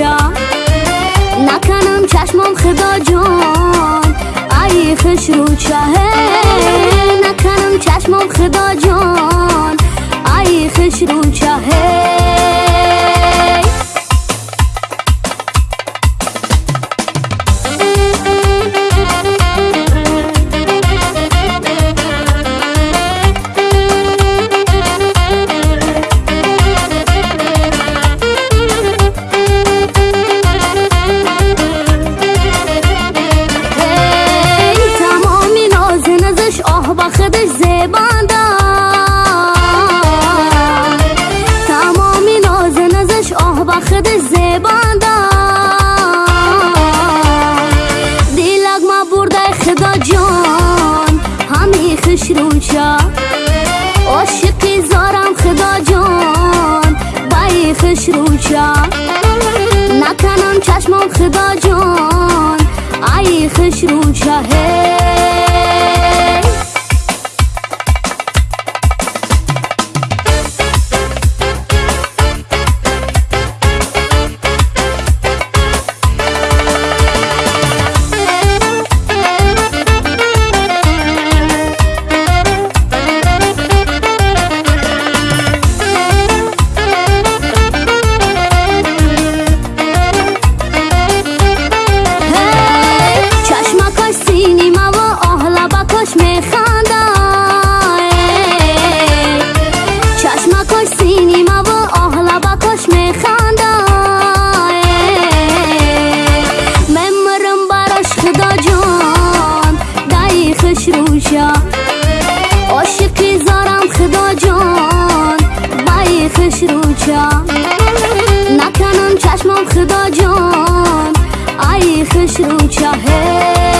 روچا نکنم چشمم خدا جان. ای خش روچا نکنم چشمم خدا جان. ای خش روچا خدا جان ای خش روچا هی چشمم خدا جان. ای خش روچا یک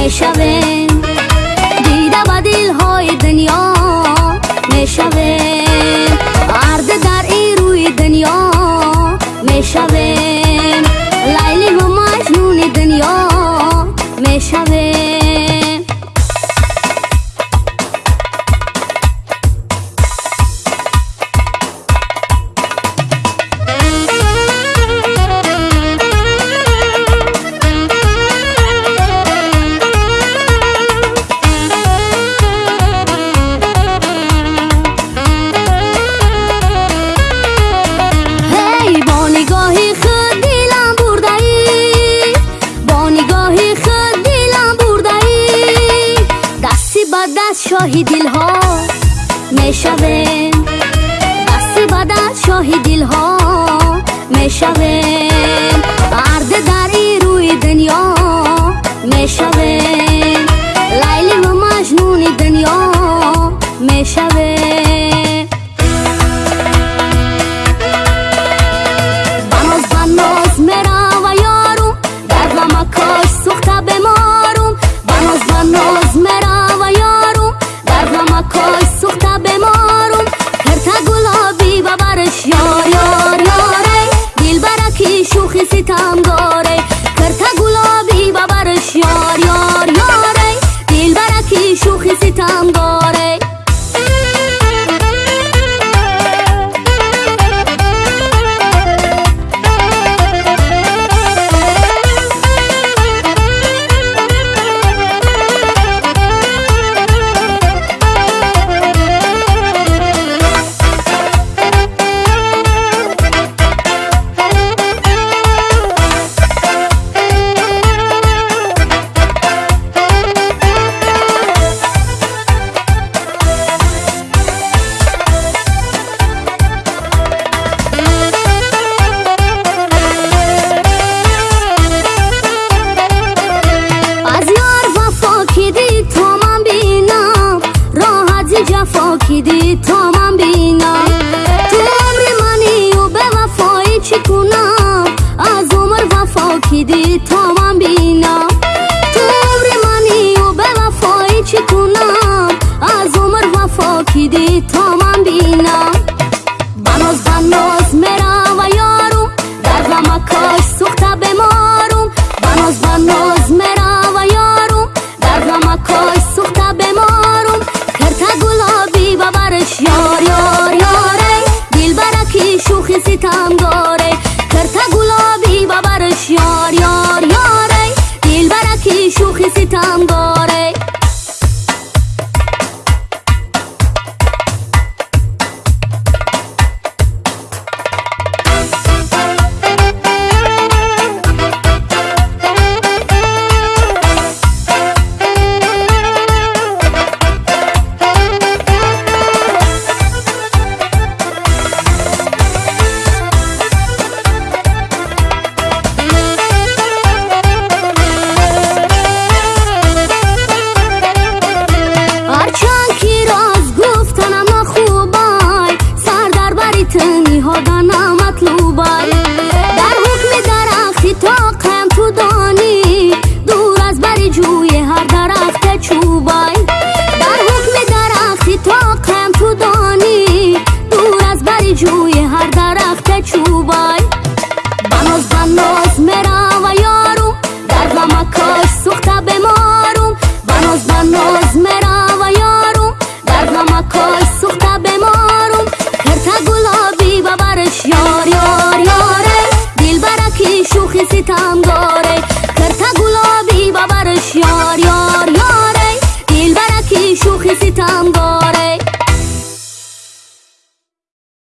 deixa ver शहीदिल हेशवे आशीर्वादा शहीदिल हेशवे ҷӯи ҳар дарахте чӯбай дар ҳукми дарахти тоқем ту донӣ дур аз бари ҷӯи ҳар дарахте чӯбай